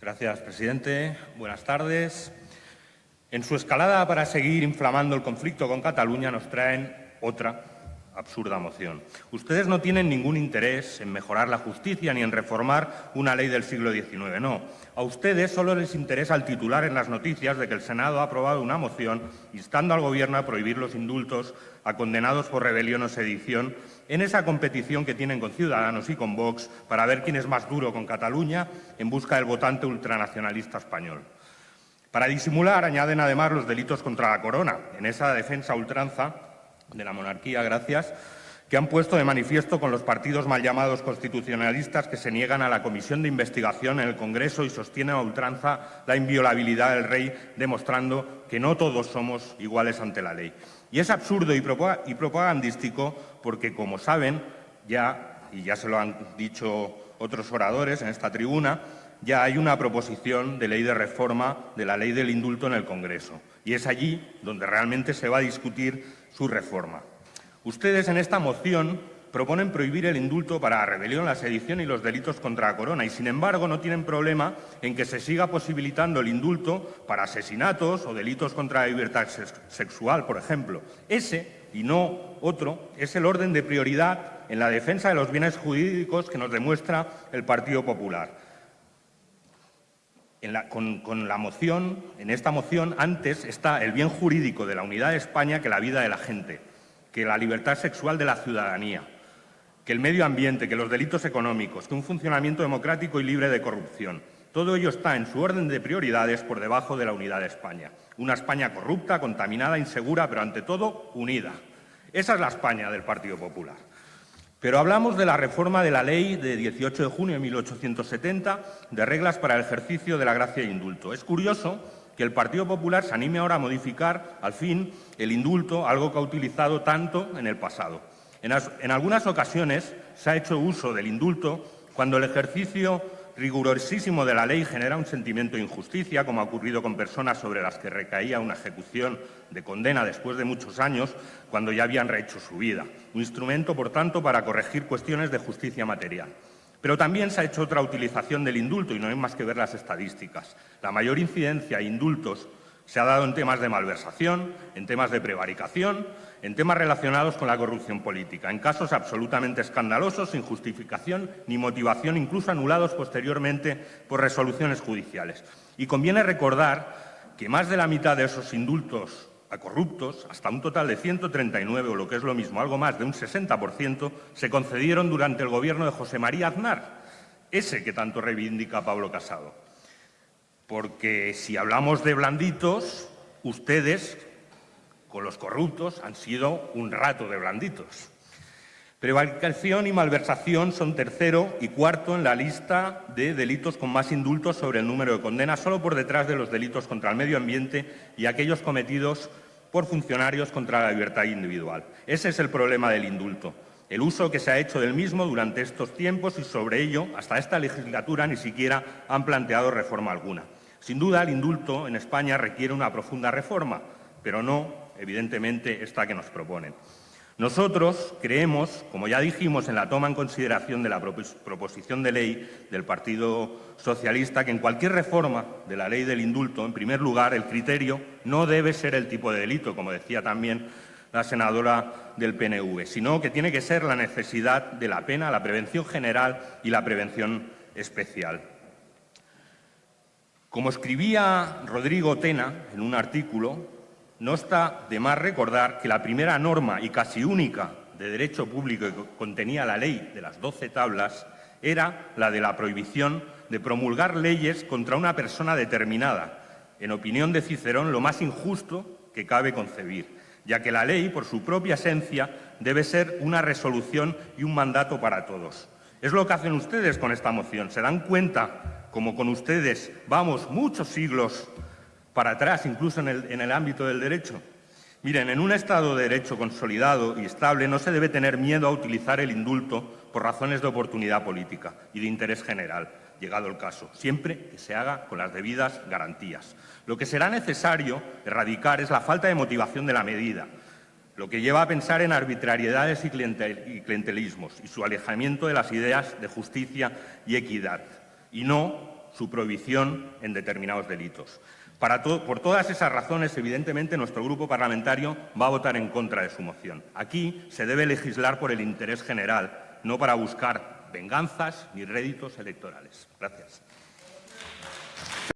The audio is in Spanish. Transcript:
Gracias, presidente. Buenas tardes. En su escalada para seguir inflamando el conflicto con Cataluña nos traen otra absurda moción. Ustedes no tienen ningún interés en mejorar la justicia ni en reformar una ley del siglo XIX, no. A ustedes solo les interesa el titular en las noticias de que el Senado ha aprobado una moción instando al Gobierno a prohibir los indultos a condenados por rebelión o sedición en esa competición que tienen con Ciudadanos y con Vox para ver quién es más duro con Cataluña en busca del votante ultranacionalista español. Para disimular, añaden además los delitos contra la corona, en esa defensa ultranza de la monarquía, gracias, que han puesto de manifiesto con los partidos mal llamados constitucionalistas que se niegan a la comisión de investigación en el Congreso y sostienen a ultranza la inviolabilidad del rey, demostrando que no todos somos iguales ante la ley. Y es absurdo y propagandístico porque, como saben, ya, y ya se lo han dicho otros oradores en esta tribuna, ya hay una proposición de ley de reforma de la ley del indulto en el Congreso. Y es allí donde realmente se va a discutir su reforma. Ustedes en esta moción proponen prohibir el indulto para rebelión, la sedición y los delitos contra la corona y, sin embargo, no tienen problema en que se siga posibilitando el indulto para asesinatos o delitos contra la libertad sexual, por ejemplo. Ese, y no otro, es el orden de prioridad en la defensa de los bienes jurídicos que nos demuestra el Partido Popular con, la moción, en esta moción, antes está el bien jurídico de la unidad de España que la vida de la gente, que la libertad sexual de la ciudadanía, que el medio ambiente, que los delitos económicos, que un funcionamiento democrático y libre de corrupción. Todo ello está en su orden de prioridades por debajo de la unidad de España. Una España corrupta, contaminada, insegura, pero ante todo unida. Esa es la España del Partido Popular. Pero hablamos de la reforma de la Ley de 18 de junio de 1870 de reglas para el ejercicio de la gracia e indulto. Es curioso que el Partido Popular se anime ahora a modificar, al fin, el indulto, algo que ha utilizado tanto en el pasado. En, en algunas ocasiones se ha hecho uso del indulto cuando el ejercicio rigurosísimo de la ley genera un sentimiento de injusticia, como ha ocurrido con personas sobre las que recaía una ejecución de condena después de muchos años, cuando ya habían rehecho su vida. Un instrumento, por tanto, para corregir cuestiones de justicia material. Pero también se ha hecho otra utilización del indulto, y no hay más que ver las estadísticas. La mayor incidencia a indultos se ha dado en temas de malversación, en temas de prevaricación, en temas relacionados con la corrupción política, en casos absolutamente escandalosos, sin justificación ni motivación, incluso anulados posteriormente por resoluciones judiciales. Y conviene recordar que más de la mitad de esos indultos a corruptos, hasta un total de 139, o lo que es lo mismo, algo más de un 60%, se concedieron durante el gobierno de José María Aznar, ese que tanto reivindica Pablo Casado. Porque si hablamos de blanditos, ustedes, con los corruptos, han sido un rato de blanditos. Prevaricación y malversación son tercero y cuarto en la lista de delitos con más indultos sobre el número de condenas, solo por detrás de los delitos contra el medio ambiente y aquellos cometidos por funcionarios contra la libertad individual. Ese es el problema del indulto, el uso que se ha hecho del mismo durante estos tiempos y sobre ello, hasta esta legislatura, ni siquiera han planteado reforma alguna. Sin duda, el indulto en España requiere una profunda reforma, pero no, evidentemente, esta que nos proponen. Nosotros creemos, como ya dijimos en la toma en consideración de la proposición de ley del Partido Socialista, que en cualquier reforma de la ley del indulto, en primer lugar, el criterio no debe ser el tipo de delito, como decía también la senadora del PNV, sino que tiene que ser la necesidad de la pena, la prevención general y la prevención especial. Como escribía Rodrigo Tena en un artículo, no está de más recordar que la primera norma y casi única de derecho público que contenía la ley de las doce tablas era la de la prohibición de promulgar leyes contra una persona determinada, en opinión de Cicerón, lo más injusto que cabe concebir, ya que la ley, por su propia esencia, debe ser una resolución y un mandato para todos. Es lo que hacen ustedes con esta moción. Se dan cuenta como con ustedes vamos muchos siglos para atrás, incluso en el, ámbito del derecho. Miren, en un Estado de Derecho consolidado y estable no se debe tener miedo a utilizar el indulto por razones de oportunidad política y de interés general, llegado el caso, siempre que se haga con las debidas garantías. Lo que será necesario erradicar es la falta de motivación de la medida, lo que lleva a pensar en arbitrariedades y clientelismos y su alejamiento de las ideas de justicia y equidad, y no su prohibición en determinados delitos. por todas esas razones, evidentemente, nuestro grupo parlamentario va a votar en contra de su moción. Aquí se debe legislar por el interés general, no para buscar venganzas ni réditos electorales. Gracias.